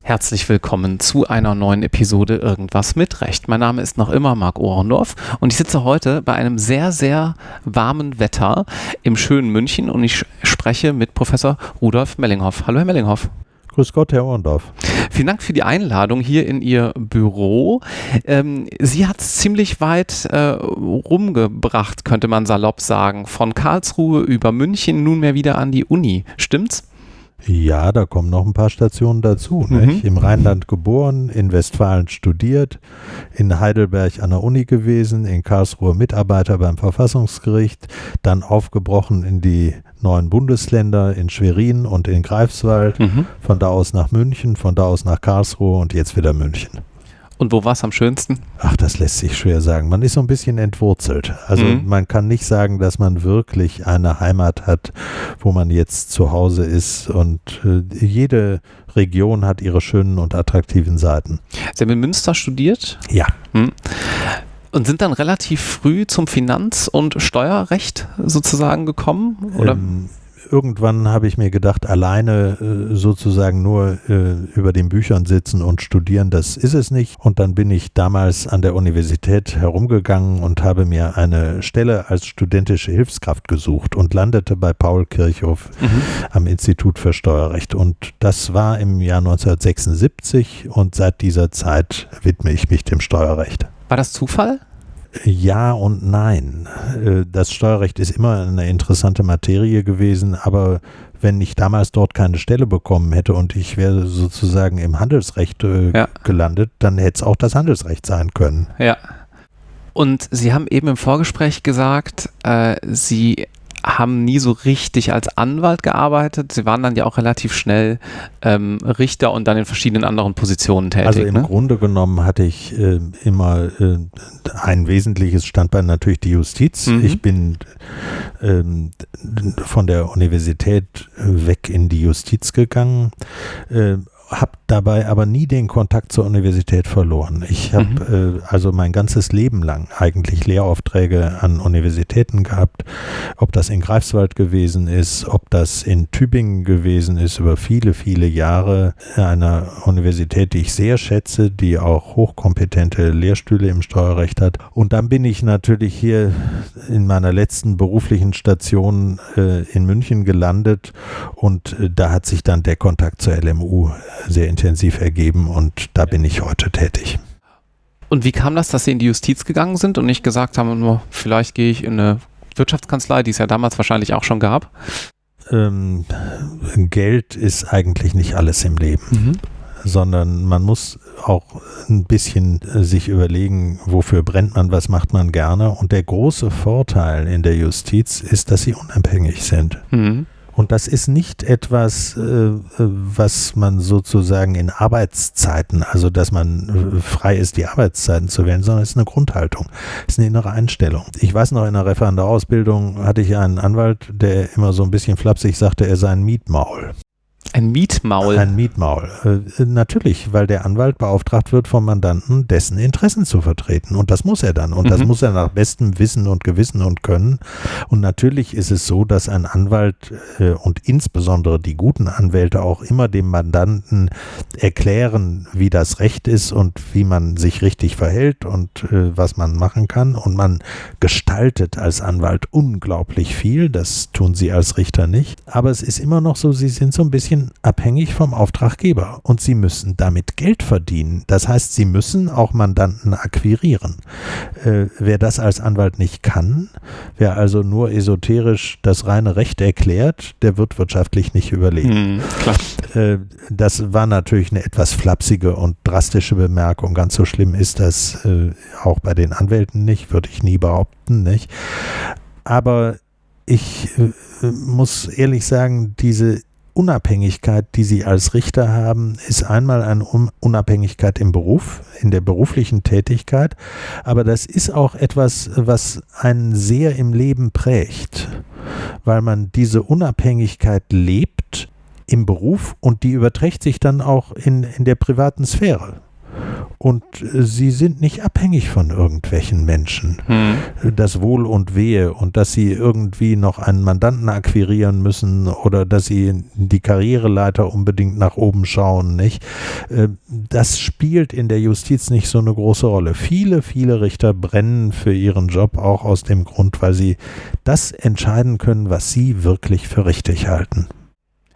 Herzlich willkommen zu einer neuen Episode Irgendwas mit Recht. Mein Name ist noch immer Marc Ohrendorf und ich sitze heute bei einem sehr, sehr warmen Wetter im schönen München und ich spreche mit Professor Rudolf Mellinghoff. Hallo, Herr Mellinghoff. Grüß Gott, Herr Ohrendorf. Vielen Dank für die Einladung hier in Ihr Büro. Ähm, Sie hat es ziemlich weit äh, rumgebracht, könnte man salopp sagen. Von Karlsruhe über München nunmehr wieder an die Uni. Stimmt's? Ja, da kommen noch ein paar Stationen dazu. Mhm. Im Rheinland geboren, in Westfalen studiert, in Heidelberg an der Uni gewesen, in Karlsruhe Mitarbeiter beim Verfassungsgericht, dann aufgebrochen in die neuen Bundesländer, in Schwerin und in Greifswald, mhm. von da aus nach München, von da aus nach Karlsruhe und jetzt wieder München. Und wo war es am schönsten? Ach, das lässt sich schwer sagen. Man ist so ein bisschen entwurzelt. Also mhm. man kann nicht sagen, dass man wirklich eine Heimat hat, wo man jetzt zu Hause ist. Und äh, jede Region hat ihre schönen und attraktiven Seiten. Sie haben in Münster studiert? Ja. Mhm. Und sind dann relativ früh zum Finanz- und Steuerrecht sozusagen gekommen? Oder? Ähm, irgendwann habe ich mir gedacht, alleine äh, sozusagen nur äh, über den Büchern sitzen und studieren, das ist es nicht. Und dann bin ich damals an der Universität herumgegangen und habe mir eine Stelle als studentische Hilfskraft gesucht und landete bei Paul Kirchhoff mhm. am Institut für Steuerrecht. Und das war im Jahr 1976 und seit dieser Zeit widme ich mich dem Steuerrecht. War das Zufall? Ja und nein. Äh, das Steuerrecht ist immer eine interessante Materie gewesen, aber wenn ich damals dort keine Stelle bekommen hätte und ich wäre sozusagen im Handelsrecht äh, ja. gelandet, dann hätte es auch das Handelsrecht sein können. Ja. Und Sie haben eben im Vorgespräch gesagt, äh, Sie haben nie so richtig als Anwalt gearbeitet. Sie waren dann ja auch relativ schnell ähm, Richter und dann in verschiedenen anderen Positionen tätig. Also im ne? Grunde genommen hatte ich äh, immer äh, ein wesentliches Standbein natürlich die Justiz. Mhm. Ich bin ähm, von der Universität weg in die Justiz gegangen. Äh, habe dabei aber nie den Kontakt zur Universität verloren. Ich habe mhm. äh, also mein ganzes Leben lang eigentlich Lehraufträge an Universitäten gehabt, ob das in Greifswald gewesen ist, ob das in Tübingen gewesen ist, über viele, viele Jahre einer Universität, die ich sehr schätze, die auch hochkompetente Lehrstühle im Steuerrecht hat. Und dann bin ich natürlich hier in meiner letzten beruflichen Station äh, in München gelandet und äh, da hat sich dann der Kontakt zur LMU sehr intensiv ergeben und da bin ich heute tätig. Und wie kam das, dass Sie in die Justiz gegangen sind und nicht gesagt haben, vielleicht gehe ich in eine Wirtschaftskanzlei, die es ja damals wahrscheinlich auch schon gab? Ähm, Geld ist eigentlich nicht alles im Leben, mhm. sondern man muss auch ein bisschen sich überlegen, wofür brennt man, was macht man gerne. Und der große Vorteil in der Justiz ist, dass sie unabhängig sind. Mhm. Und das ist nicht etwas, äh, was man sozusagen in Arbeitszeiten, also dass man äh, frei ist, die Arbeitszeiten zu wählen, sondern es ist eine Grundhaltung, es ist eine innere Einstellung. Ich weiß noch, in der Referendarausbildung hatte ich einen Anwalt, der immer so ein bisschen flapsig sagte, er sei ein Mietmaul. Ein Mietmaul. Ein Mietmaul. Äh, natürlich, weil der Anwalt beauftragt wird vom Mandanten, dessen Interessen zu vertreten. Und das muss er dann. Und mhm. das muss er nach bestem Wissen und Gewissen und Können. Und natürlich ist es so, dass ein Anwalt äh, und insbesondere die guten Anwälte auch immer dem Mandanten erklären, wie das Recht ist und wie man sich richtig verhält und äh, was man machen kann. Und man gestaltet als Anwalt unglaublich viel. Das tun sie als Richter nicht. Aber es ist immer noch so, sie sind so ein bisschen bisschen abhängig vom Auftraggeber und sie müssen damit Geld verdienen. Das heißt, sie müssen auch Mandanten akquirieren. Äh, wer das als Anwalt nicht kann, wer also nur esoterisch das reine Recht erklärt, der wird wirtschaftlich nicht überleben. Hm, äh, das war natürlich eine etwas flapsige und drastische Bemerkung. Ganz so schlimm ist das äh, auch bei den Anwälten nicht, würde ich nie behaupten, nicht. Aber ich äh, muss ehrlich sagen, diese Unabhängigkeit, die Sie als Richter haben, ist einmal eine Unabhängigkeit im Beruf, in der beruflichen Tätigkeit, aber das ist auch etwas, was einen sehr im Leben prägt, weil man diese Unabhängigkeit lebt im Beruf und die überträgt sich dann auch in, in der privaten Sphäre. Und äh, sie sind nicht abhängig von irgendwelchen Menschen. Hm. Das Wohl und Wehe und dass sie irgendwie noch einen Mandanten akquirieren müssen oder dass sie die Karriereleiter unbedingt nach oben schauen, nicht? Äh, das spielt in der Justiz nicht so eine große Rolle. Viele, viele Richter brennen für ihren Job auch aus dem Grund, weil sie das entscheiden können, was sie wirklich für richtig halten.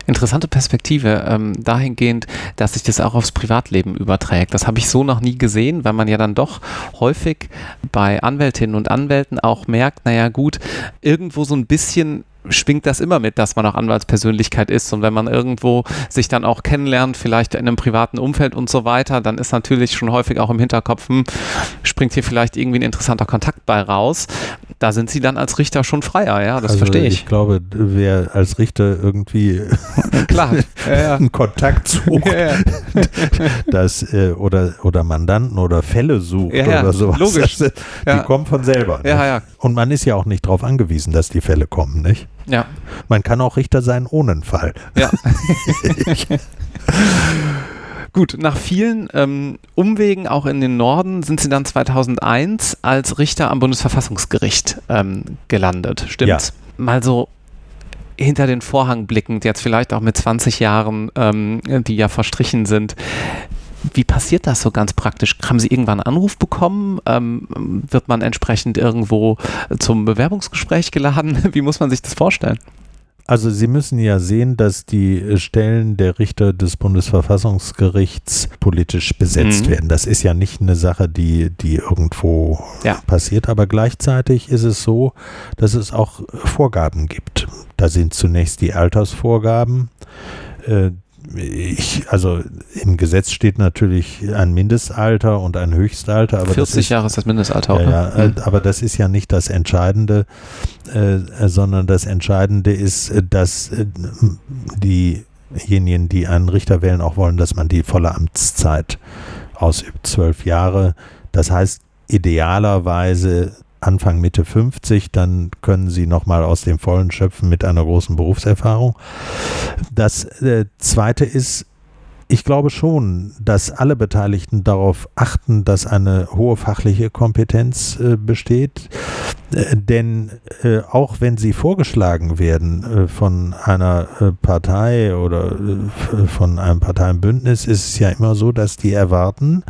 Interessante Perspektive ähm, dahingehend, dass sich das auch aufs Privatleben überträgt. Das habe ich so noch nie gesehen, weil man ja dann doch häufig bei Anwältinnen und Anwälten auch merkt, naja gut, irgendwo so ein bisschen schwingt das immer mit, dass man auch Anwaltspersönlichkeit ist. Und wenn man irgendwo sich dann auch kennenlernt, vielleicht in einem privaten Umfeld und so weiter, dann ist natürlich schon häufig auch im Hinterkopf, hm, springt hier vielleicht irgendwie ein interessanter Kontakt bei raus. Da sind sie dann als Richter schon freier, ja, das also verstehe ich. Ich glaube, wer als Richter irgendwie Klar, ja, ja. einen Kontakt sucht, ja, das, äh, oder, oder Mandanten oder Fälle sucht oder sowas, logisch. Das, die kommen von selber. Ja, ja. Und man ist ja auch nicht darauf angewiesen, dass die Fälle kommen, nicht? Ja. Man kann auch Richter sein ohne einen Fall. Ja. Gut, nach vielen ähm, Umwegen auch in den Norden sind Sie dann 2001 als Richter am Bundesverfassungsgericht ähm, gelandet. Stimmt's? Ja. Mal so hinter den Vorhang blickend, jetzt vielleicht auch mit 20 Jahren, ähm, die ja verstrichen sind. Wie passiert das so ganz praktisch? Haben Sie irgendwann einen Anruf bekommen? Ähm, wird man entsprechend irgendwo zum Bewerbungsgespräch geladen? Wie muss man sich das vorstellen? Also Sie müssen ja sehen, dass die Stellen der Richter des Bundesverfassungsgerichts politisch besetzt mhm. werden. Das ist ja nicht eine Sache, die, die irgendwo ja. passiert, aber gleichzeitig ist es so, dass es auch Vorgaben gibt. Da sind zunächst die Altersvorgaben. Äh, ich, also im Gesetz steht natürlich ein Mindestalter und ein Höchstalter. Aber 40 ist, Jahre ist das Mindestalter. Ja, ja, mhm. aber das ist ja nicht das Entscheidende, äh, sondern das Entscheidende ist, dass äh, diejenigen, die einen Richter wählen, auch wollen, dass man die volle Amtszeit ausübt, zwölf Jahre. Das heißt, idealerweise Anfang Mitte 50, dann können Sie nochmal aus dem Vollen schöpfen mit einer großen Berufserfahrung. Das äh, Zweite ist, ich glaube schon, dass alle Beteiligten darauf achten, dass eine hohe fachliche Kompetenz äh, besteht. Äh, denn äh, auch wenn sie vorgeschlagen werden äh, von einer äh, Partei oder von einem Parteienbündnis, ist es ja immer so, dass die erwarten,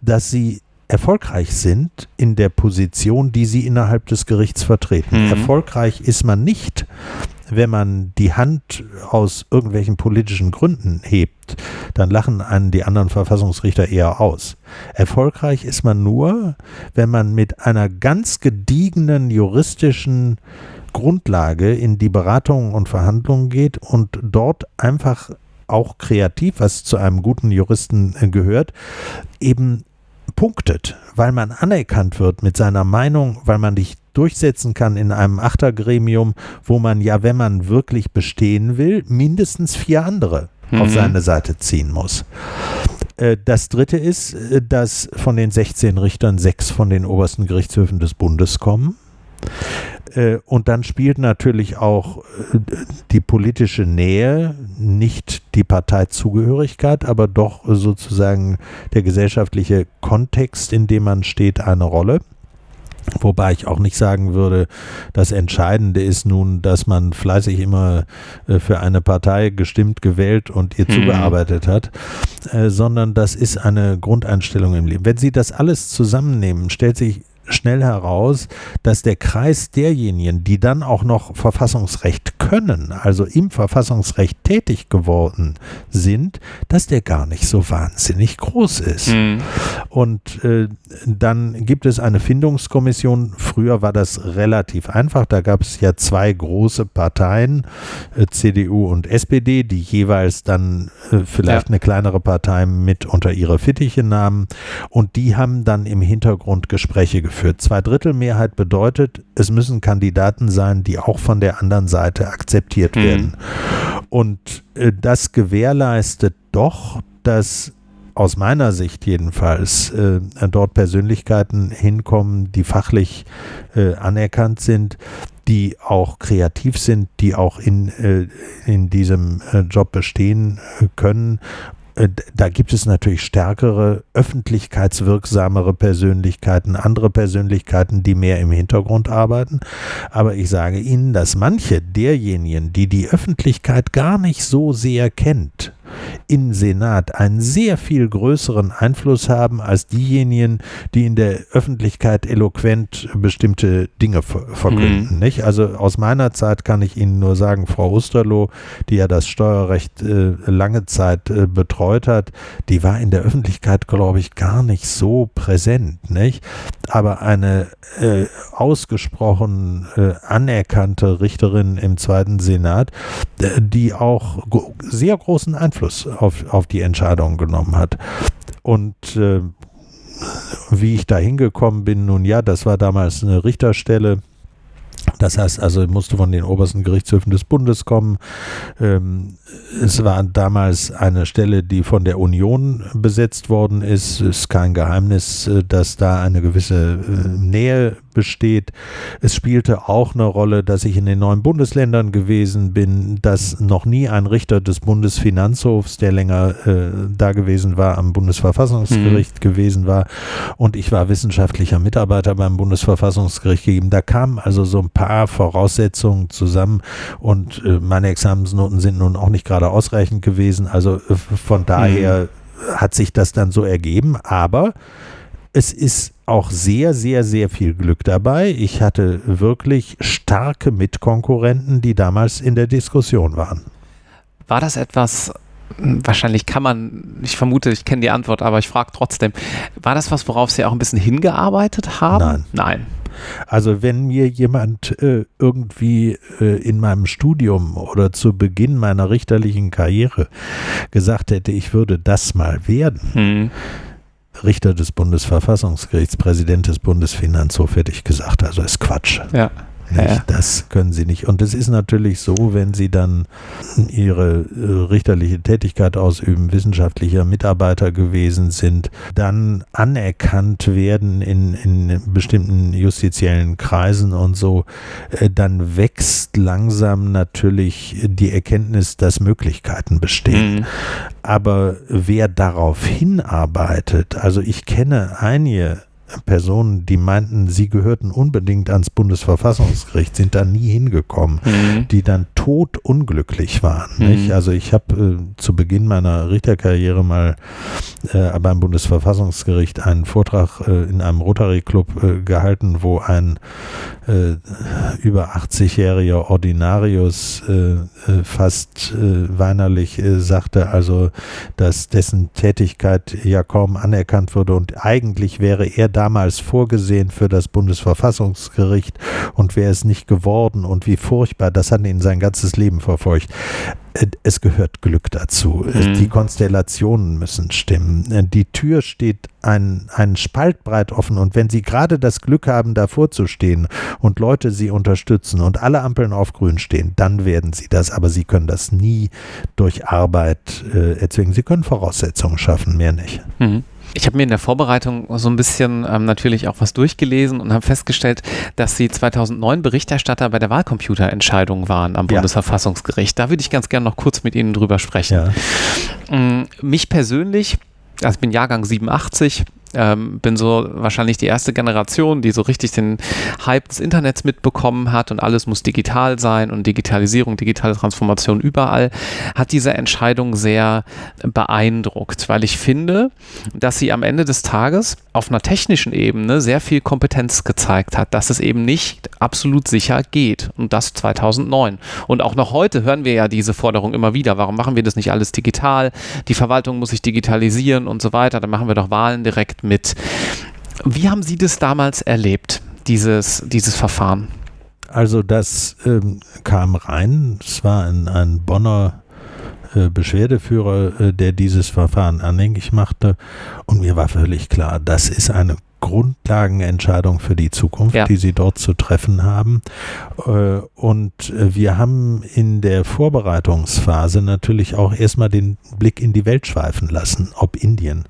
dass sie erfolgreich sind in der Position, die sie innerhalb des Gerichts vertreten. Mhm. Erfolgreich ist man nicht, wenn man die Hand aus irgendwelchen politischen Gründen hebt, dann lachen einen die anderen Verfassungsrichter eher aus. Erfolgreich ist man nur, wenn man mit einer ganz gediegenen juristischen Grundlage in die Beratungen und Verhandlungen geht und dort einfach auch kreativ, was zu einem guten Juristen gehört, eben punktet, weil man anerkannt wird mit seiner Meinung, weil man dich durchsetzen kann in einem Achtergremium, wo man ja, wenn man wirklich bestehen will, mindestens vier andere mhm. auf seine Seite ziehen muss. Äh, das dritte ist, äh, dass von den 16 Richtern sechs von den obersten Gerichtshöfen des Bundes kommen. Äh, und dann spielt natürlich auch äh, die politische Nähe, nicht die Parteizugehörigkeit, aber doch sozusagen der gesellschaftliche Kontext, in dem man steht, eine Rolle. Wobei ich auch nicht sagen würde, das Entscheidende ist nun, dass man fleißig immer äh, für eine Partei gestimmt, gewählt und ihr hm. zugearbeitet hat, sondern das ist eine Grundeinstellung im Leben. Wenn Sie das alles zusammennehmen, stellt sich schnell heraus, dass der Kreis derjenigen, die dann auch noch Verfassungsrecht können, also im Verfassungsrecht tätig geworden sind, dass der gar nicht so wahnsinnig groß ist. Mhm. Und äh, dann gibt es eine Findungskommission. Früher war das relativ einfach. Da gab es ja zwei große Parteien, äh, CDU und SPD, die jeweils dann äh, vielleicht ja. eine kleinere Partei mit unter ihre Fittiche nahmen. Und die haben dann im Hintergrund Gespräche geführt geführt. Zweidrittelmehrheit bedeutet, es müssen Kandidaten sein, die auch von der anderen Seite akzeptiert mhm. werden. Und äh, das gewährleistet doch, dass aus meiner Sicht jedenfalls äh, dort Persönlichkeiten hinkommen, die fachlich äh, anerkannt sind, die auch kreativ sind, die auch in, äh, in diesem äh, Job bestehen können äh, da gibt es natürlich stärkere, öffentlichkeitswirksamere Persönlichkeiten, andere Persönlichkeiten, die mehr im Hintergrund arbeiten. Aber ich sage Ihnen, dass manche derjenigen, die die Öffentlichkeit gar nicht so sehr kennt, im Senat einen sehr viel größeren Einfluss haben als diejenigen, die in der Öffentlichkeit eloquent bestimmte Dinge verkünden. Mhm. Nicht? Also aus meiner Zeit kann ich Ihnen nur sagen, Frau Osterloh, die ja das Steuerrecht äh, lange Zeit äh, betreut hat, die war in der Öffentlichkeit, glaube ich, gar nicht so präsent. Nicht? Aber eine äh, ausgesprochen äh, anerkannte Richterin im Zweiten Senat, die auch sehr großen Einfluss Einfluss auf, auf die Entscheidung genommen hat. Und äh, wie ich da hingekommen bin, nun ja, das war damals eine Richterstelle. Das heißt also, musste von den obersten Gerichtshöfen des Bundes kommen. Ähm, es war damals eine Stelle, die von der Union besetzt worden ist. Es ist kein Geheimnis, äh, dass da eine gewisse äh, Nähe besteht. Es spielte auch eine Rolle, dass ich in den neuen Bundesländern gewesen bin, dass noch nie ein Richter des Bundesfinanzhofs, der länger äh, da gewesen war, am Bundesverfassungsgericht mhm. gewesen war. Und ich war wissenschaftlicher Mitarbeiter beim Bundesverfassungsgericht gegeben. Da kamen also so ein paar Voraussetzungen zusammen und äh, meine Examensnoten sind nun auch nicht gerade ausreichend gewesen. Also äh, von daher mhm. hat sich das dann so ergeben. Aber es ist auch sehr, sehr, sehr viel Glück dabei. Ich hatte wirklich starke Mitkonkurrenten, die damals in der Diskussion waren. War das etwas, wahrscheinlich kann man, ich vermute, ich kenne die Antwort, aber ich frage trotzdem, war das was, worauf Sie auch ein bisschen hingearbeitet haben? Nein. Nein. Also wenn mir jemand äh, irgendwie äh, in meinem Studium oder zu Beginn meiner richterlichen Karriere gesagt hätte, ich würde das mal werden, hm Richter des Bundesverfassungsgerichts, Präsident des Bundesfinanzhofs, hätte ich gesagt. Also ist Quatsch. Ja. Nicht? Ja. Das können sie nicht. Und es ist natürlich so, wenn sie dann ihre äh, richterliche Tätigkeit ausüben, wissenschaftlicher Mitarbeiter gewesen sind, dann anerkannt werden in, in bestimmten justiziellen Kreisen und so, äh, dann wächst langsam natürlich die Erkenntnis, dass Möglichkeiten bestehen. Mhm. Aber wer darauf hinarbeitet, also ich kenne einige Personen, die meinten, sie gehörten unbedingt ans Bundesverfassungsgericht, sind da nie hingekommen, mhm. die dann totunglücklich waren. Mhm. Also ich habe äh, zu Beginn meiner Richterkarriere mal äh, beim Bundesverfassungsgericht einen Vortrag äh, in einem Rotary Club äh, gehalten, wo ein äh, über 80-jähriger Ordinarius äh, fast weinerlich sagte, also dass dessen Tätigkeit ja kaum anerkannt wurde und eigentlich wäre er da damals vorgesehen für das Bundesverfassungsgericht und wäre es nicht geworden und wie furchtbar, das hat ihn sein ganzes Leben verfolgt. Äh, es gehört Glück dazu. Mhm. Die Konstellationen müssen stimmen. Äh, die Tür steht ein, einen Spalt breit offen und wenn Sie gerade das Glück haben, davor zu stehen und Leute Sie unterstützen und alle Ampeln auf grün stehen, dann werden Sie das. Aber Sie können das nie durch Arbeit äh, erzwingen. Sie können Voraussetzungen schaffen, mehr nicht. Mhm. Ich habe mir in der Vorbereitung so ein bisschen ähm, natürlich auch was durchgelesen und habe festgestellt, dass Sie 2009 Berichterstatter bei der Wahlcomputerentscheidung waren am ja. Bundesverfassungsgericht. Da würde ich ganz gerne noch kurz mit Ihnen drüber sprechen. Ja. Ähm, mich persönlich, also ich bin Jahrgang 87, ähm, bin so wahrscheinlich die erste Generation, die so richtig den Hype des Internets mitbekommen hat und alles muss digital sein und Digitalisierung, digitale Transformation überall, hat diese Entscheidung sehr beeindruckt, weil ich finde, dass sie am Ende des Tages auf einer technischen Ebene sehr viel Kompetenz gezeigt hat, dass es eben nicht absolut sicher geht und das 2009. Und auch noch heute hören wir ja diese Forderung immer wieder, warum machen wir das nicht alles digital? Die Verwaltung muss sich digitalisieren und so weiter, dann machen wir doch Wahlen direkt mit. Wie haben Sie das damals erlebt, dieses, dieses Verfahren? Also das ähm, kam rein, es war ein, ein Bonner äh, Beschwerdeführer, äh, der dieses Verfahren anhängig machte und mir war völlig klar, das ist eine Grundlagenentscheidung für die Zukunft, ja. die sie dort zu treffen haben. Äh, und wir haben in der Vorbereitungsphase natürlich auch erstmal den Blick in die Welt schweifen lassen, ob Indien,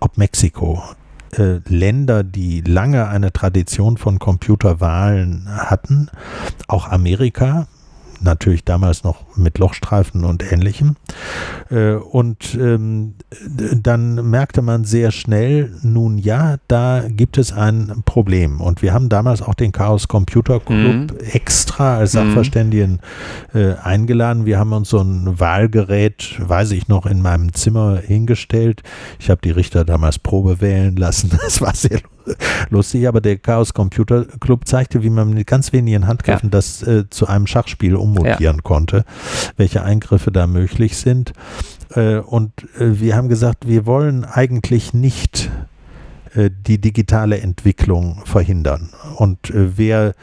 ob Mexiko, Länder, die lange eine Tradition von Computerwahlen hatten, auch Amerika, natürlich damals noch mit Lochstreifen und ähnlichem. Äh, und ähm, dann merkte man sehr schnell, nun ja, da gibt es ein Problem. Und wir haben damals auch den Chaos Computer Club mhm. extra als mhm. Sachverständigen äh, eingeladen. Wir haben uns so ein Wahlgerät, weiß ich noch, in meinem Zimmer hingestellt. Ich habe die Richter damals Probe wählen lassen. Das war sehr lustig, aber der Chaos Computer Club zeigte, wie man mit ganz wenigen Handgriffen ja. das äh, zu einem Schachspiel ummotieren ja. konnte, welche Eingriffe da möglich sind. Äh, und äh, wir haben gesagt, wir wollen eigentlich nicht die digitale Entwicklung verhindern. Und äh, wer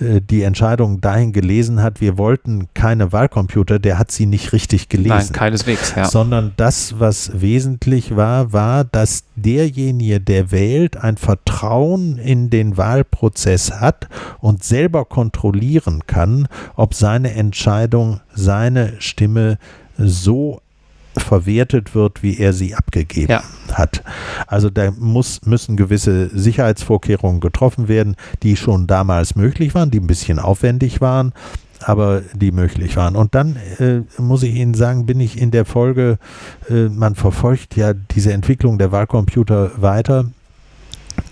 äh, die Entscheidung dahin gelesen hat, wir wollten keine Wahlcomputer, der hat sie nicht richtig gelesen. Nein, keineswegs, ja. Sondern das, was wesentlich war, war, dass derjenige, der wählt, ein Vertrauen in den Wahlprozess hat und selber kontrollieren kann, ob seine Entscheidung, seine Stimme so verwertet wird, wie er sie abgegeben ja. hat. Also da muss, müssen gewisse Sicherheitsvorkehrungen getroffen werden, die schon damals möglich waren, die ein bisschen aufwendig waren, aber die möglich waren. Und dann äh, muss ich Ihnen sagen, bin ich in der Folge, äh, man verfolgt ja diese Entwicklung der Wahlcomputer weiter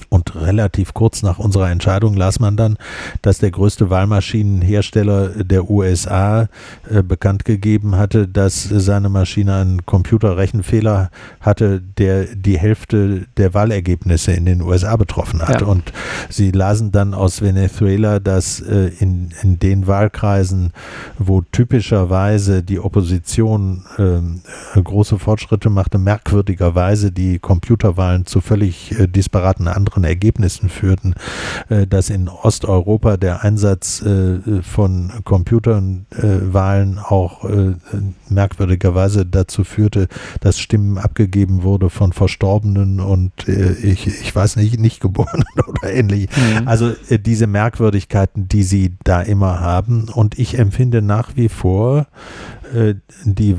und relativ kurz nach unserer Entscheidung las man dann, dass der größte Wahlmaschinenhersteller der USA äh, bekannt gegeben hatte, dass seine Maschine einen Computerrechenfehler hatte, der die Hälfte der Wahlergebnisse in den USA betroffen hat. Ja. Und sie lasen dann aus Venezuela, dass äh, in, in den Wahlkreisen, wo typischerweise die Opposition äh, große Fortschritte machte, merkwürdigerweise die Computerwahlen zu völlig äh, disparaten anderen Ergebnissen führten, äh, dass in Osteuropa der Einsatz äh, von Computerwahlen auch äh, merkwürdigerweise dazu führte, dass Stimmen abgegeben wurde von Verstorbenen und ich, ich weiß nicht, nicht Geborenen oder ähnlich. Mhm. Also diese Merkwürdigkeiten, die sie da immer haben. Und ich empfinde nach wie vor die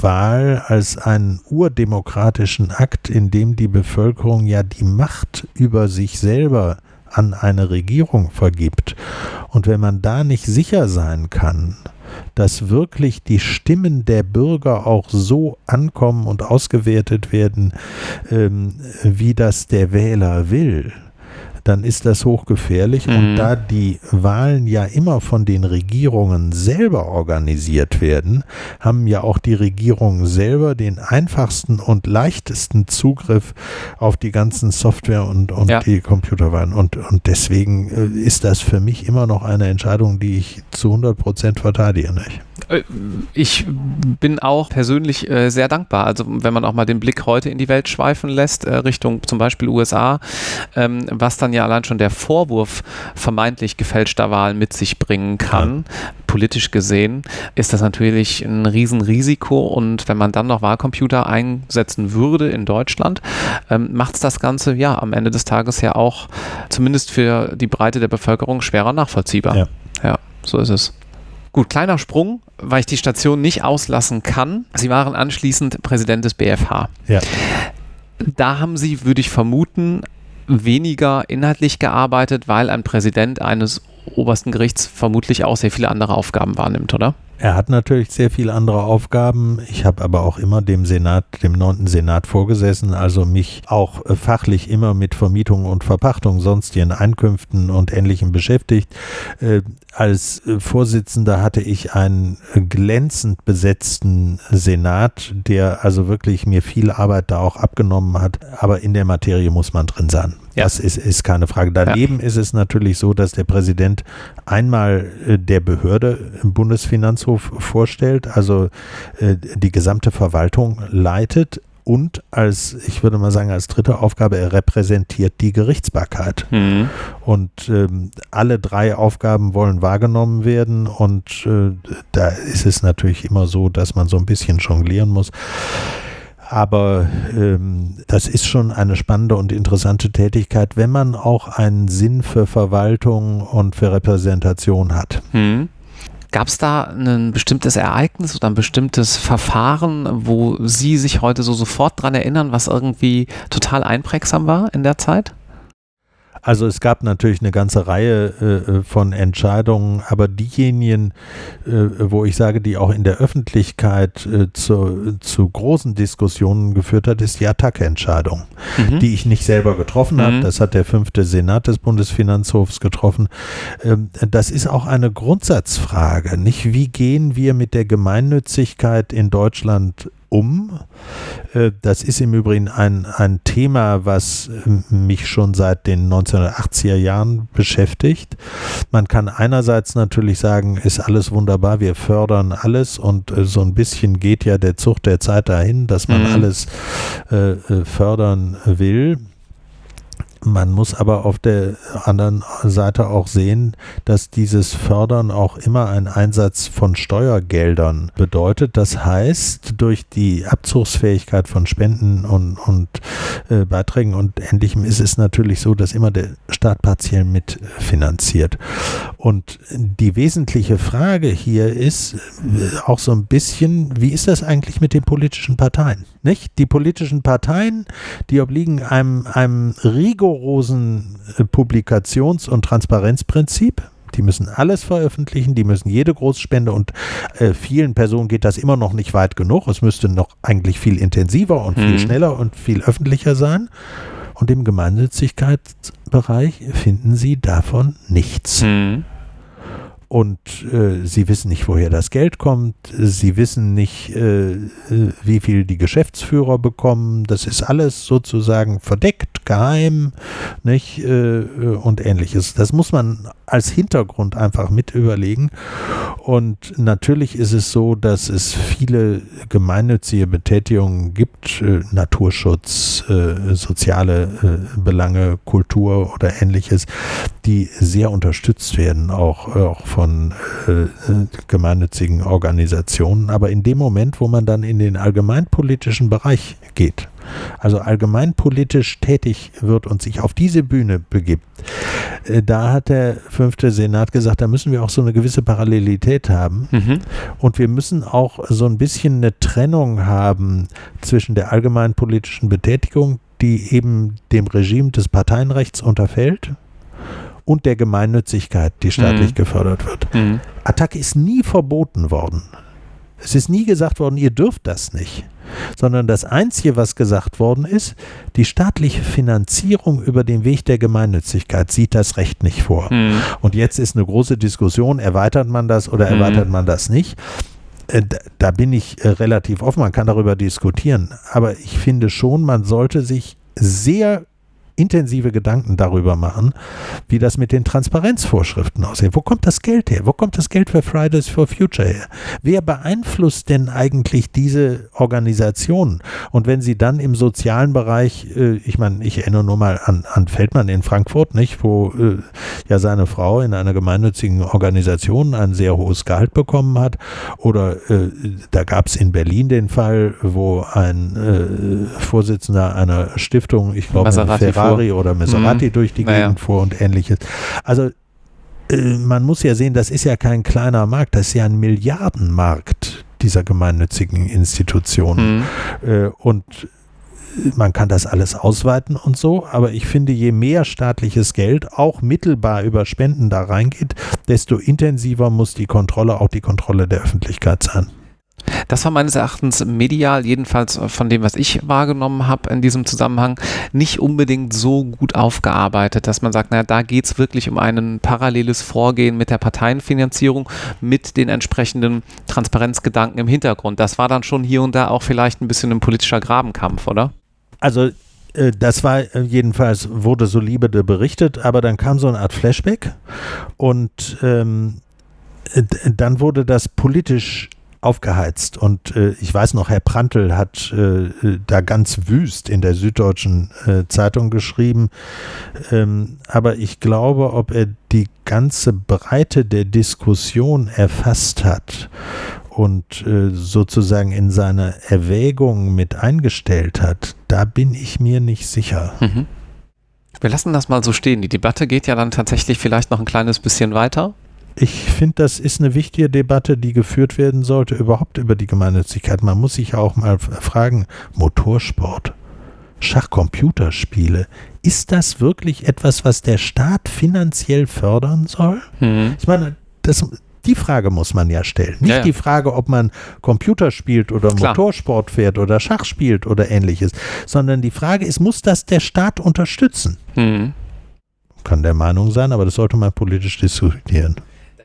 Wahl als einen urdemokratischen Akt, in dem die Bevölkerung ja die Macht über sich selber an eine Regierung vergibt. Und wenn man da nicht sicher sein kann, dass wirklich die Stimmen der Bürger auch so ankommen und ausgewertet werden, ähm, wie das der Wähler will, dann ist das hochgefährlich. Mhm. Und da die Wahlen ja immer von den Regierungen selber organisiert werden, haben ja auch die Regierungen selber den einfachsten und leichtesten Zugriff auf die ganzen Software und, und ja. die Computerwahlen. Und, und deswegen äh, ist das für mich immer noch eine Entscheidung, die ich zu 100 Prozent verteidige. Nicht? Äh, ich bin auch persönlich äh, sehr dankbar. Also wenn man auch mal den Blick heute in die Welt schweifen lässt, äh, Richtung zum Beispiel USA, ähm, was dann ja allein schon der Vorwurf vermeintlich gefälschter Wahlen mit sich bringen kann, ja. politisch gesehen, ist das natürlich ein Riesenrisiko. Und wenn man dann noch Wahlcomputer einsetzen würde in Deutschland, ähm, macht es das Ganze ja am Ende des Tages ja auch zumindest für die Breite der Bevölkerung schwerer nachvollziehbar. Ja, ja so ist es. Gut, kleiner Sprung, weil ich die Station nicht auslassen kann. Sie waren anschließend Präsident des BFH. Ja. Da haben Sie, würde ich vermuten, weniger inhaltlich gearbeitet, weil ein Präsident eines obersten Gerichts vermutlich auch sehr viele andere Aufgaben wahrnimmt, oder? Er hat natürlich sehr viele andere Aufgaben. Ich habe aber auch immer dem Senat, dem neunten Senat vorgesessen, also mich auch äh, fachlich immer mit Vermietung und Verpachtung, sonstigen Einkünften und Ähnlichem beschäftigt. Äh, als äh, Vorsitzender hatte ich einen glänzend besetzten Senat, der also wirklich mir viel Arbeit da auch abgenommen hat. Aber in der Materie muss man drin sein. Ja. Das ist, ist keine Frage. Daneben ja. ist es natürlich so, dass der Präsident einmal äh, der Behörde im Bundesfinanzhof vorstellt, also äh, die gesamte Verwaltung leitet, und als, ich würde mal sagen, als dritte Aufgabe, er repräsentiert die Gerichtsbarkeit. Mhm. Und ähm, alle drei Aufgaben wollen wahrgenommen werden und äh, da ist es natürlich immer so, dass man so ein bisschen jonglieren muss. Aber ähm, das ist schon eine spannende und interessante Tätigkeit, wenn man auch einen Sinn für Verwaltung und für Repräsentation hat. Hm. Gab es da ein bestimmtes Ereignis oder ein bestimmtes Verfahren, wo Sie sich heute so sofort dran erinnern, was irgendwie total einprägsam war in der Zeit? Also es gab natürlich eine ganze Reihe äh, von Entscheidungen, aber diejenigen, äh, wo ich sage, die auch in der Öffentlichkeit äh, zu, zu großen Diskussionen geführt hat, ist die Attacke-Entscheidung, mhm. die ich nicht selber getroffen habe. Mhm. Das hat der fünfte Senat des Bundesfinanzhofs getroffen. Ähm, das ist auch eine Grundsatzfrage, nicht? Wie gehen wir mit der Gemeinnützigkeit in Deutschland um. Äh, das ist im Übrigen ein, ein Thema, was äh, mich schon seit den 1980er Jahren beschäftigt. Man kann einerseits natürlich sagen, ist alles wunderbar, wir fördern alles und äh, so ein bisschen geht ja der Zug der Zeit dahin, dass man mhm. alles äh, fördern will. Man muss aber auf der anderen Seite auch sehen, dass dieses Fördern auch immer ein Einsatz von Steuergeldern bedeutet. Das heißt, durch die Abzugsfähigkeit von Spenden und, und äh, Beiträgen und Ähnlichem ist es natürlich so, dass immer der Staat partiell mitfinanziert. Und die wesentliche Frage hier ist äh, auch so ein bisschen, wie ist das eigentlich mit den politischen Parteien? Nicht? Die politischen Parteien, die obliegen einem, einem rigorosen äh, Publikations- und Transparenzprinzip. Die müssen alles veröffentlichen, die müssen jede Großspende und äh, vielen Personen geht das immer noch nicht weit genug. Es müsste noch eigentlich viel intensiver und viel mhm. schneller und viel öffentlicher sein. Und im Gemeinnützigkeitsbereich finden Sie davon nichts. Mhm und äh, sie wissen nicht, woher das Geld kommt, sie wissen nicht, äh, wie viel die Geschäftsführer bekommen, das ist alles sozusagen verdeckt, geheim, nicht? Äh, und ähnliches. Das muss man als Hintergrund einfach mit überlegen und natürlich ist es so, dass es viele gemeinnützige Betätigungen gibt, äh, Naturschutz, äh, soziale äh, Belange, Kultur oder ähnliches, die sehr unterstützt werden, auch, auch von äh, gemeinnützigen Organisationen. Aber in dem Moment, wo man dann in den allgemeinpolitischen Bereich geht, also allgemeinpolitisch tätig wird und sich auf diese Bühne begibt, äh, da hat der fünfte Senat gesagt, da müssen wir auch so eine gewisse Parallelität haben. Mhm. Und wir müssen auch so ein bisschen eine Trennung haben zwischen der allgemeinpolitischen Betätigung, die eben dem Regime des Parteienrechts unterfällt, und der Gemeinnützigkeit, die staatlich mhm. gefördert wird. Mhm. Attacke ist nie verboten worden. Es ist nie gesagt worden, ihr dürft das nicht. Sondern das Einzige, was gesagt worden ist, die staatliche Finanzierung über den Weg der Gemeinnützigkeit sieht das Recht nicht vor. Mhm. Und jetzt ist eine große Diskussion, erweitert man das oder mhm. erweitert man das nicht. Äh, da bin ich äh, relativ offen, man kann darüber diskutieren. Aber ich finde schon, man sollte sich sehr intensive Gedanken darüber machen, wie das mit den Transparenzvorschriften aussieht. Wo kommt das Geld her? Wo kommt das Geld für Fridays for Future her? Wer beeinflusst denn eigentlich diese Organisationen? Und wenn sie dann im sozialen Bereich, äh, ich meine, ich erinnere nur mal an, an Feldmann in Frankfurt, nicht, wo äh, ja seine Frau in einer gemeinnützigen Organisation ein sehr hohes Gehalt bekommen hat. Oder äh, da gab es in Berlin den Fall, wo ein äh, Vorsitzender einer Stiftung, ich glaube, Ferrari Ferrari oder Maserati mhm. durch die naja. Gegend fuhr und ähnliches. Also äh, man muss ja sehen, das ist ja kein kleiner Markt, das ist ja ein Milliardenmarkt dieser gemeinnützigen Institutionen. Mhm. Äh, und man kann das alles ausweiten und so, aber ich finde, je mehr staatliches Geld auch mittelbar über Spenden da reingeht, desto intensiver muss die Kontrolle, auch die Kontrolle der Öffentlichkeit sein. Das war meines Erachtens medial, jedenfalls von dem, was ich wahrgenommen habe in diesem Zusammenhang, nicht unbedingt so gut aufgearbeitet, dass man sagt, naja, da geht es wirklich um ein paralleles Vorgehen mit der Parteienfinanzierung, mit den entsprechenden Transparenzgedanken im Hintergrund. Das war dann schon hier und da auch vielleicht ein bisschen ein politischer Grabenkampf, oder? Also äh, das war äh, jedenfalls, wurde so liebe berichtet, aber dann kam so eine Art Flashback und ähm, dann wurde das politisch aufgeheizt. Und äh, ich weiß noch, Herr Prantl hat äh, da ganz wüst in der Süddeutschen äh, Zeitung geschrieben. Ähm, aber ich glaube, ob er die ganze Breite der Diskussion erfasst hat und äh, sozusagen in seine Erwägung mit eingestellt hat, da bin ich mir nicht sicher. Mhm. Wir lassen das mal so stehen. Die Debatte geht ja dann tatsächlich vielleicht noch ein kleines bisschen weiter ich finde, das ist eine wichtige Debatte, die geführt werden sollte, überhaupt über die Gemeinnützigkeit. Man muss sich auch mal fragen, Motorsport. Schachcomputerspiele, ist das wirklich etwas, was der Staat finanziell fördern soll? Mhm. Ich meine, das, die Frage muss man ja stellen. Nicht Ja, ja. die Frage, ob man Computer spielt oder Klar. Motorsport fährt oder Schach spielt oder ähnliches, sondern die Frage ist, muss das der Staat unterstützen? Mhm. Kann der Meinung sein, aber das sollte man politisch diskutieren.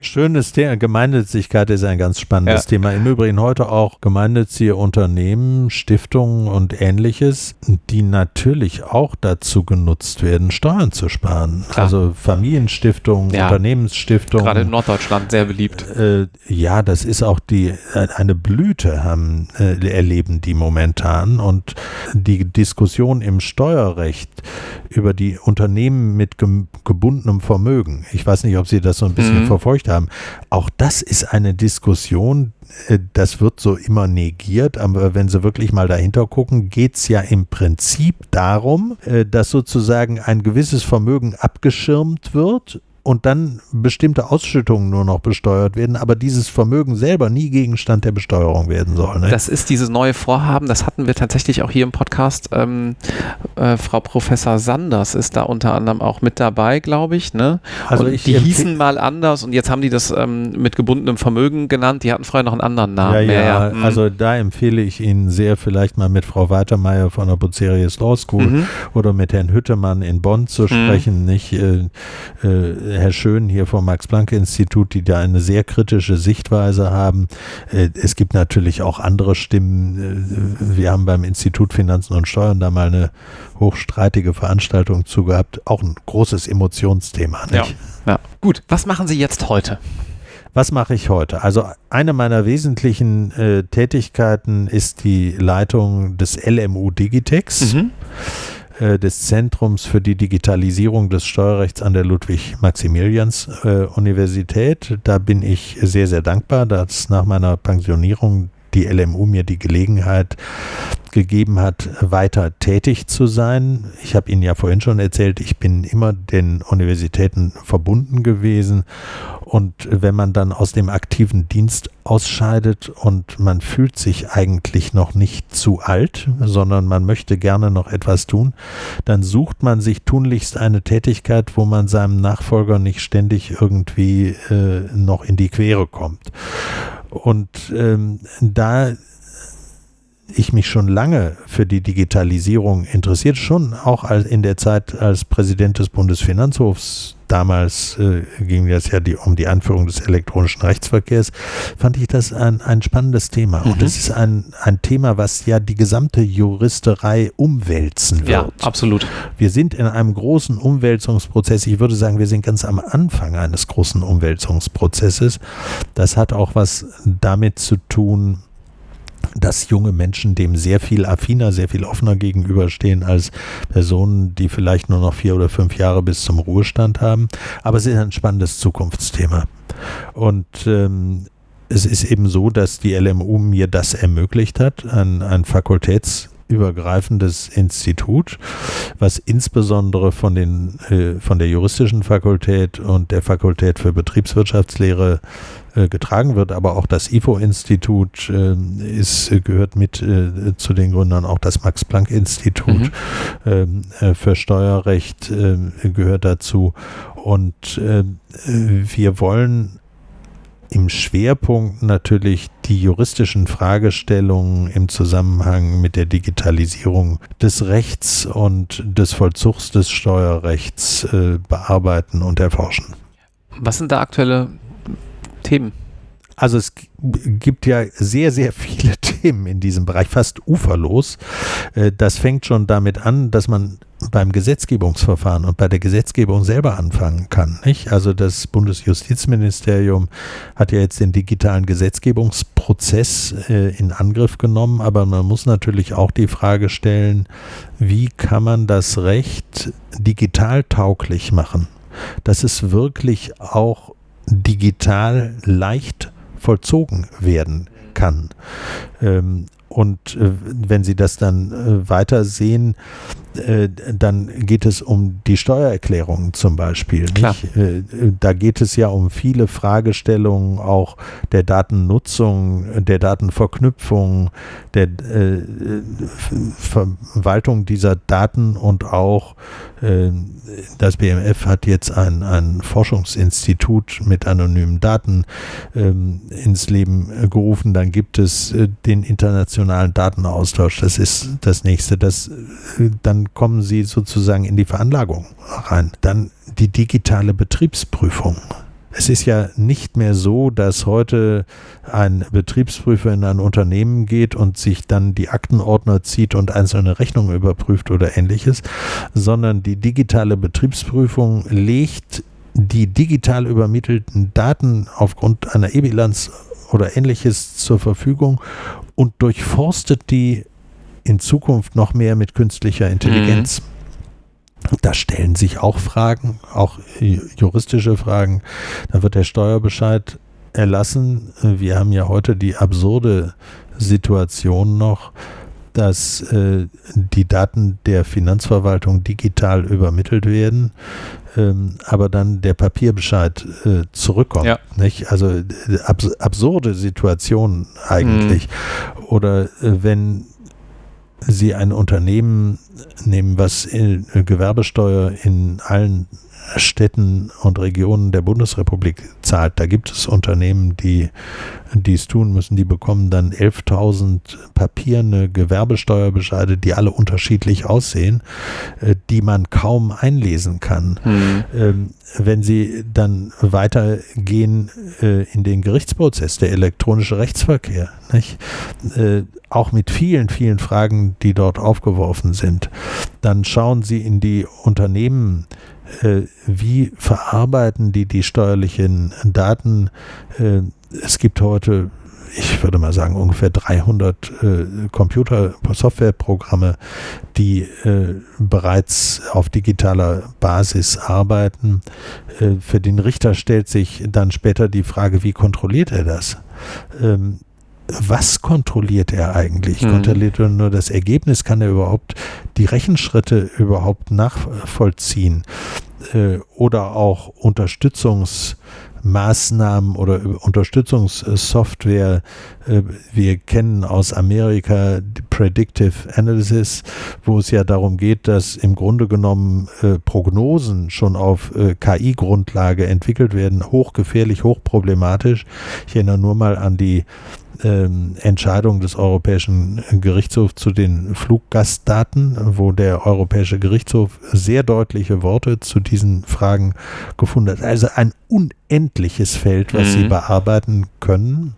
Schönes Thema. Gemeinnützigkeit ist ein ganz spannendes Ja. Thema. Im Übrigen heute auch gemeinnützige Unternehmen, Stiftungen und ähnliches, die natürlich auch dazu genutzt werden, Steuern zu sparen. Klar. Also Familienstiftungen, Ja. Unternehmensstiftungen. Gerade in Norddeutschland sehr beliebt. Äh, ja, das ist auch die äh, eine Blüte haben äh, erleben die momentan und die Diskussion im Steuerrecht über die Unternehmen mit gebundenem Vermögen. Ich weiß nicht, ob Sie das so ein bisschen Mhm. verfolgt haben. Auch das ist eine Diskussion, äh, das wird so immer negiert, aber wenn Sie wirklich mal dahinter gucken, geht es ja im Prinzip darum, äh, dass sozusagen ein gewisses Vermögen abgeschirmt wird und dann bestimmte Ausschüttungen nur noch besteuert werden, aber dieses Vermögen selber nie Gegenstand der Besteuerung werden soll. Ne? Das ist dieses neue Vorhaben, das hatten wir tatsächlich auch hier im Podcast. Ähm, äh, Frau Professor Sanders ist da unter anderem auch mit dabei, glaube ich. Ne? Also ich die hießen mal anders und jetzt haben die das ähm, mit gebundenem Vermögen genannt. Die hatten vorher noch einen anderen Namen. ja, ja, mhm. also da empfehle ich Ihnen sehr, vielleicht mal mit Frau Weitermeier von der Bucerius Law School Mhm. oder mit Herrn Hüttemann in Bonn zu sprechen, nicht äh, äh, Herr Schön hier vom Max-Planck-Institut, die da eine sehr kritische Sichtweise haben. Äh, es gibt natürlich auch andere Stimmen. Äh, wir haben beim Institut Finanzen und Steuern da mal eine hochstreitige Veranstaltung zu gehabt. Auch ein großes Emotionsthema. Ja. ja. Gut, was machen Sie jetzt heute? Was mache ich heute? Also eine meiner wesentlichen äh, Tätigkeiten ist die Leitung des LMU Digitex, Mhm. Äh, des Zentrums für die Digitalisierung des Steuerrechts an der Ludwig-Maximilians-Universität. da bin ich sehr, sehr dankbar, dass nach meiner Pensionierung die LMU mir die Gelegenheit gegeben hat, weiter tätig zu sein. Ich habe Ihnen ja vorhin schon erzählt, ich bin immer den Universitäten verbunden gewesen. Und wenn man dann aus dem aktiven Dienst ausscheidet und man fühlt sich eigentlich noch nicht zu alt, sondern man möchte gerne noch etwas tun, dann sucht man sich tunlichst eine Tätigkeit, wo man seinem Nachfolger nicht ständig irgendwie äh, noch in die Quere kommt. Und ähm, da ich mich schon lange für die Digitalisierung interessiert, schon auch als in der Zeit als Präsident des Bundesfinanzhofs, damals äh, ging es ja die, um die Anführung des elektronischen Rechtsverkehrs, fand ich das ein, ein spannendes Thema. Und Mhm. es ist ein, ein Thema, was ja die gesamte Juristerei umwälzen wird. Ja, absolut. Wir sind in einem großen Umwälzungsprozess. Ich würde sagen, wir sind ganz am Anfang eines großen Umwälzungsprozesses. Das hat auch was damit zu tun, dass junge Menschen dem sehr viel affiner, sehr viel offener gegenüberstehen als Personen, die vielleicht nur noch vier oder fünf Jahre bis zum Ruhestand haben. Aber es ist ein spannendes Zukunftsthema. Und ähm, es ist eben so, dass die LMU mir das ermöglicht hat, ein, ein fakultätsübergreifendes Institut, was insbesondere von, den, äh, von der juristischen Fakultät und der Fakultät für Betriebswirtschaftslehre getragen wird, aber auch das IFO-Institut äh, ist, äh, gehört mit äh, zu den Gründern, auch das Max-Planck-Institut Mhm. ähm, äh, für Steuerrecht äh, gehört dazu. Und äh, wir wollen im Schwerpunkt natürlich die juristischen Fragestellungen im Zusammenhang mit der Digitalisierung des Rechts und des Vollzugs des Steuerrechts äh, bearbeiten und erforschen. Was sind da aktuelle Themen? Also es gibt ja sehr, sehr viele Themen in diesem Bereich, fast uferlos. Äh, Das fängt schon damit an, dass man beim Gesetzgebungsverfahren und bei der Gesetzgebung selber anfangen kann. Nicht? Also das Bundesjustizministerium hat ja jetzt den digitalen Gesetzgebungsprozess äh, in Angriff genommen, aber man muss natürlich auch die Frage stellen, wie kann man das Recht digital tauglich machen, dass es wirklich auch digital leicht vollzogen werden kann. Ähm, und äh, wenn Sie das dann äh, weiter sehen, äh, dann geht es um die Steuererklärung zum Beispiel. Äh, da geht es ja um viele Fragestellungen auch der Datennutzung, der Datenverknüpfung, der äh, Verwaltung dieser Daten und auch äh, das BMF hat jetzt ein, ein Forschungsinstitut mit anonymen Daten ähm, ins Leben gerufen. Dann gibt es den internationalen Datenaustausch. Das ist das nächste. Das, dann kommen sie sozusagen in die Veranlagung rein. Dann die digitale Betriebsprüfung. Es ist ja nicht mehr so, dass heute ein Betriebsprüfer in ein Unternehmen geht und sich dann die Aktenordner zieht und einzelne Rechnungen überprüft oder ähnliches, sondern die digitale Betriebsprüfung legt die digital übermittelten Daten aufgrund einer E-Bilanz oder ähnliches zur Verfügung und durchforstet die in Zukunft noch mehr mit künstlicher Intelligenz. Mhm. Da stellen sich auch Fragen, auch juristische Fragen. Da wird der Steuerbescheid erlassen. Wir haben ja heute die absurde Situation noch, dass äh, die Daten der Finanzverwaltung digital übermittelt werden, ähm, aber dann der Papierbescheid äh, zurückkommt. Ja. Nicht? Also äh, abs absurde Situation eigentlich. Mhm. Oder äh, wenn Sie ein Unternehmen nehmen, was in, Gewerbesteuer in allen Städten und Regionen der Bundesrepublik zahlt. Da gibt es Unternehmen, die dies tun müssen. Die bekommen dann 11.000 papierne Gewerbesteuerbescheide, die alle unterschiedlich aussehen, äh, die man kaum einlesen kann. Mhm. Wenn Sie dann weitergehen äh, in den Gerichtsprozess, der elektronische Rechtsverkehr, nicht? Äh, auch mit vielen, vielen Fragen, die dort aufgeworfen sind, dann schauen Sie in die Unternehmen, wie verarbeiten die die steuerlichen Daten? Äh, es gibt heute ich würde mal sagen, ungefähr 300 äh, Computer-Softwareprogramme, die äh, bereits auf digitaler Basis arbeiten. Äh, für den Richter stellt sich dann später die Frage, wie kontrolliert er das? Was kontrolliert er eigentlich? Mhm. Kontrolliert er nur das Ergebnis? Kann er überhaupt die Rechenschritte überhaupt nachvollziehen? Äh, oder auch Unterstützungsmaßnahmen oder Unterstützungssoftware. Äh, wir kennen aus Amerika Predictive Analysis, wo es ja darum geht, dass im Grunde genommen äh, Prognosen schon auf KI-Grundlage entwickelt werden. Hochgefährlich, hochproblematisch. Ich erinnere nur mal an die ähm, Entscheidung des Europäischen Gerichtshofs zu den Fluggastdaten, wo der Europäische Gerichtshof sehr deutliche Worte zu diesen Fragen gefunden hat. Also ein unendliches Feld, was mhm. sie bearbeiten können.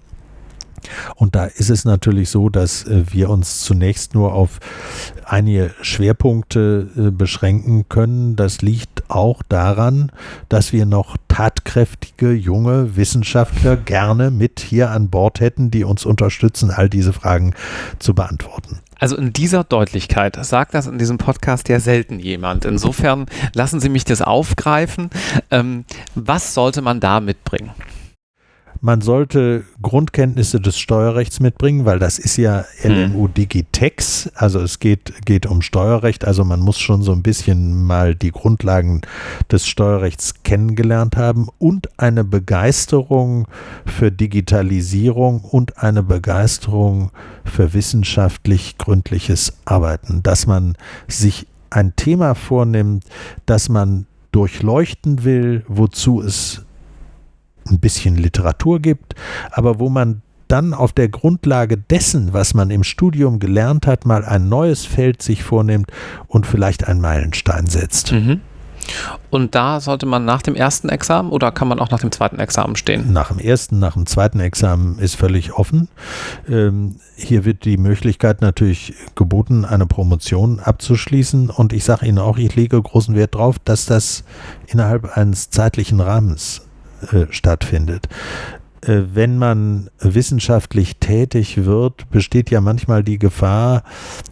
Und da ist es natürlich so, dass äh, wir uns zunächst nur auf einige Schwerpunkte äh, beschränken können. Das liegt auch daran, dass wir noch tatkräftige junge Wissenschaftler gerne mit hier an Bord hätten, die uns unterstützen, all diese Fragen zu beantworten. Also in dieser Deutlichkeit sagt das in diesem Podcast ja selten jemand. Insofern lassen Sie mich das aufgreifen. Ähm, was sollte man da mitbringen? Man sollte Grundkenntnisse des Steuerrechts mitbringen, weil das ist ja LMU hm. Digitex. Also es geht, geht um Steuerrecht. Also man muss schon so ein bisschen mal die Grundlagen des Steuerrechts kennengelernt haben und eine Begeisterung für Digitalisierung und eine Begeisterung für wissenschaftlich gründliches Arbeiten. Dass man sich ein Thema vornimmt, das man durchleuchten will, wozu es ein bisschen Literatur gibt, aber wo man dann auf der Grundlage dessen, was man im Studium gelernt hat, mal ein neues Feld sich vornimmt und vielleicht einen Meilenstein setzt. Mhm. Und da sollte man nach dem ersten Examen oder kann man auch nach dem zweiten Examen stehen? Nach dem ersten, nach dem zweiten Examen ist völlig offen. Ähm, hier wird die Möglichkeit natürlich geboten, eine Promotion abzuschließen. Und ich sage Ihnen auch, ich lege großen Wert darauf, dass das innerhalb eines zeitlichen Rahmens äh, stattfindet. äh, wenn man wissenschaftlich tätig wird, besteht ja manchmal die Gefahr,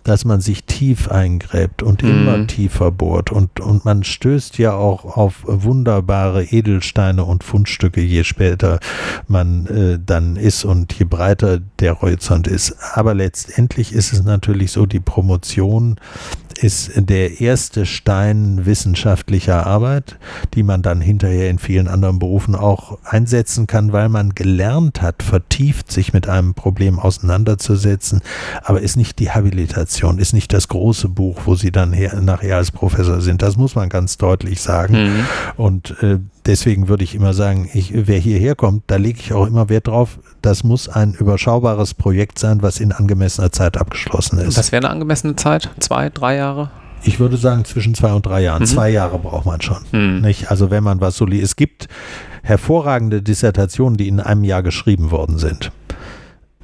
dass man sich tief eingräbt und mhm. immer tiefer bohrt. Und, und man stößt ja auch auf wunderbare Edelsteine und Fundstücke, je später man äh, dann ist und je breiter der Horizont ist. Aber letztendlich ist es natürlich so, die Promotion ist der erste Stein wissenschaftlicher Arbeit, die man dann hinterher in vielen anderen Berufen auch einsetzen kann, weil man gelernt hat, vertieft sich mit einem Problem auseinanderzusetzen, aber ist nicht die Habilitation, ist nicht das große Buch, wo sie dann her, nachher als Professor sind. Das muss man ganz deutlich sagen. Mhm. Und äh, deswegen würde ich immer sagen, ich, wer hierher kommt, da lege ich auch immer Wert drauf, das muss ein überschaubares Projekt sein, was in angemessener Zeit abgeschlossen ist. Das wäre eine angemessene Zeit? Zwei, drei Jahre? Ich würde sagen zwischen zwei und drei Jahren. Mhm. Zwei Jahre braucht man schon. Mhm. Nicht? Also wenn man was so liest. Es gibt hervorragende Dissertationen, die in einem Jahr geschrieben worden sind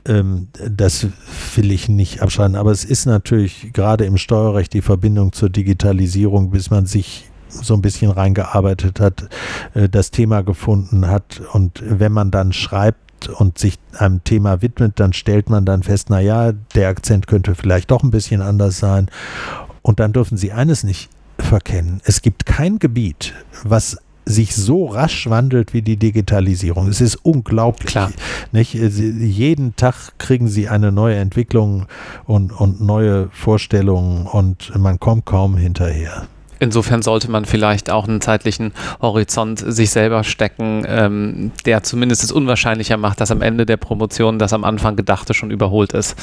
ähm, das will ich nicht abschreiben. Aber es ist natürlich gerade im Steuerrecht die Verbindung zur Digitalisierung, bis man sich so ein bisschen reingearbeitet hat, äh, das Thema gefunden hat. Und wenn man dann schreibt und sich einem Thema widmet, dann stellt man dann fest, na ja, der Akzent könnte vielleicht doch ein bisschen anders sein. Und dann dürfen Sie eines nicht verkennen. Es gibt kein Gebiet, was sich so rasch wandelt wie die Digitalisierung. Es ist unglaublich. Klar. Nicht? Jeden Tag kriegen sie eine neue Entwicklung und, und neue Vorstellungen und man kommt kaum hinterher. Insofern sollte man vielleicht auch einen zeitlichen Horizont sich selber stecken, ähm, der zumindest es unwahrscheinlicher macht, dass am Ende der Promotion das am Anfang Gedachte schon überholt ist.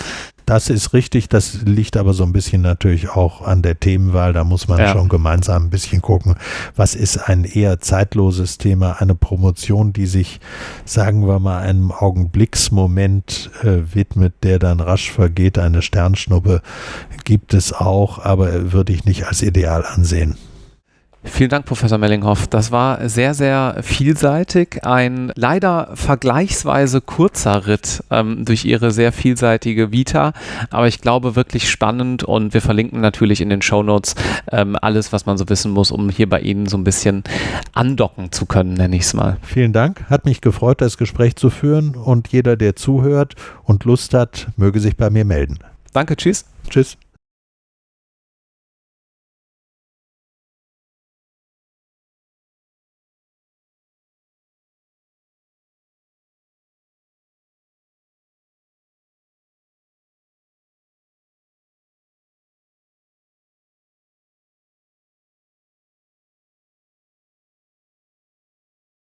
Das ist richtig, das liegt aber so ein bisschen natürlich auch an der Themenwahl. Da muss man ja. schon gemeinsam ein bisschen gucken, was ist ein eher zeitloses Thema, eine Promotion, die sich, sagen wir mal, einem Augenblicksmoment äh, widmet, der dann rasch vergeht. Eine Sternschnuppe gibt es auch, aber würde ich nicht als ideal ansehen. Vielen Dank, Professor Mellinghoff. Das war sehr, sehr vielseitig. Ein leider vergleichsweise kurzer Ritt ähm, durch Ihre sehr vielseitige Vita, aber ich glaube wirklich spannend und wir verlinken natürlich in den Show Notes ähm, alles, was man so wissen muss, um hier bei Ihnen so ein bisschen andocken zu können, nenne ich es mal. Vielen Dank. Hat mich gefreut, das Gespräch zu führen und jeder, der zuhört und Lust hat, möge sich bei mir melden. Danke, tschüss. Tschüss.